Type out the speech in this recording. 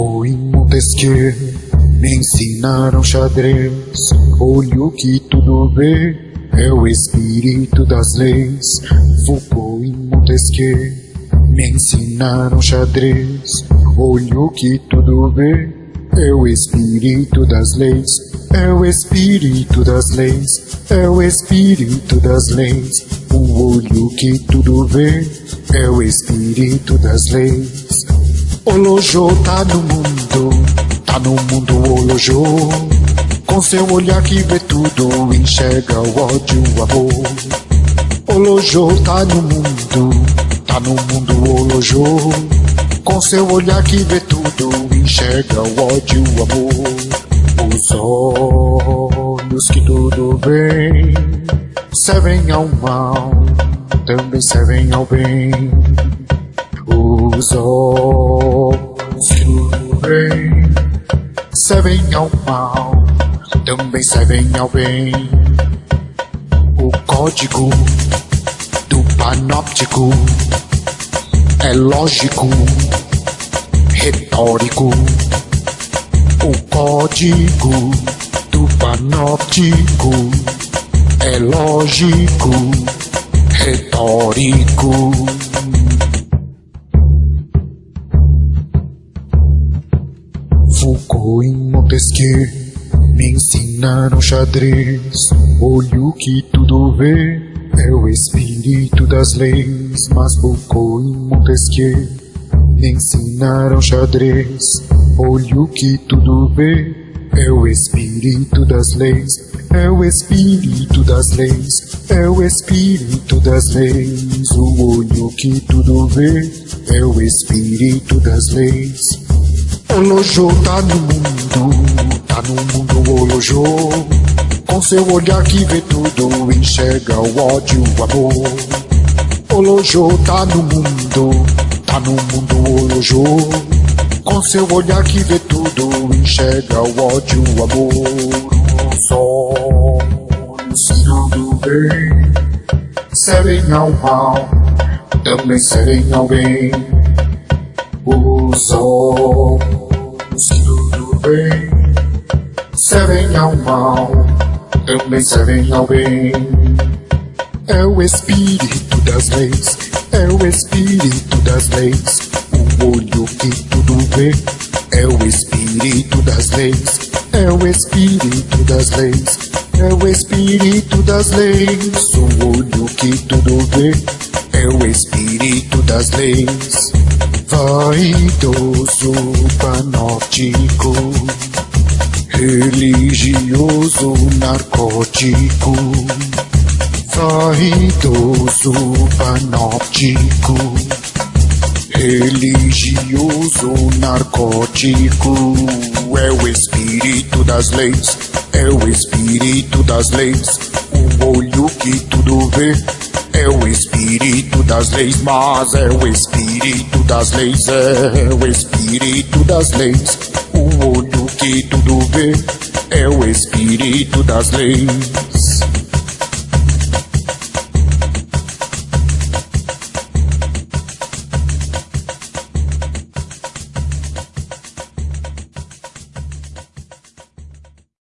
Foucault e Montesquieu me ensinaram xadrez. Olho que tudo vê, é o espírito das leis. Foucault e Montesquieu me ensinaram xadrez. Olho que tudo vê, é o espírito das leis. É o espírito das leis, é o espírito das leis. O olho que tudo vê, é o espírito das leis. Olojô tá no mundo, tá no mundo Olojô. Com seu olhar que vê tudo, enxerga o ódio, o amor. Olojô tá no mundo, tá no mundo Olojô. Com seu olhar que vê tudo, enxerga o ódio, o amor. Os olhos que tudo vê, servem ao mal, também servem ao bem. Tudo veem servem ao mal, também servem ao bem. O código do panóptico é lógico, retórico. O código do panóptico é lógico, retórico. Foucault e Montesquieu me ensinaram xadrez. Olho que tudo vê é o espírito das leis. Mas Foucault e Montesquieu me ensinaram xadrez. Olho que tudo vê é o espírito das leis. É o espírito das leis, é o espírito das leis. O olho que tudo vê é o espírito das leis. Olojô tá no mundo, tá no mundo Olojô. Com seu olhar que vê tudo, enxerga o ódio, o amor. Olojô tá no mundo, tá no mundo Olojô. Com seu olhar que vê tudo, enxerga o ódio, o amor. Os olhos que tudo vê, servem ao mal, também servem ao bem. Os olhos tudo veem servem ao mal, também servem ao bem. É o espírito das leis, é o espírito das leis. O olho que tudo vê é o espírito das leis, é o espírito das leis, é o espírito das leis. O olho que tudo vê é o espírito das leis. Vaidoso panóptico, religioso narcótico. Vaidoso panóptico, religioso narcótico. É o espírito das leis, é o espírito das leis. O olho que tudo vê é o espírito das leis, mas é o espírito das leis, é o espírito das leis. O olho que tudo vê é o espírito das leis.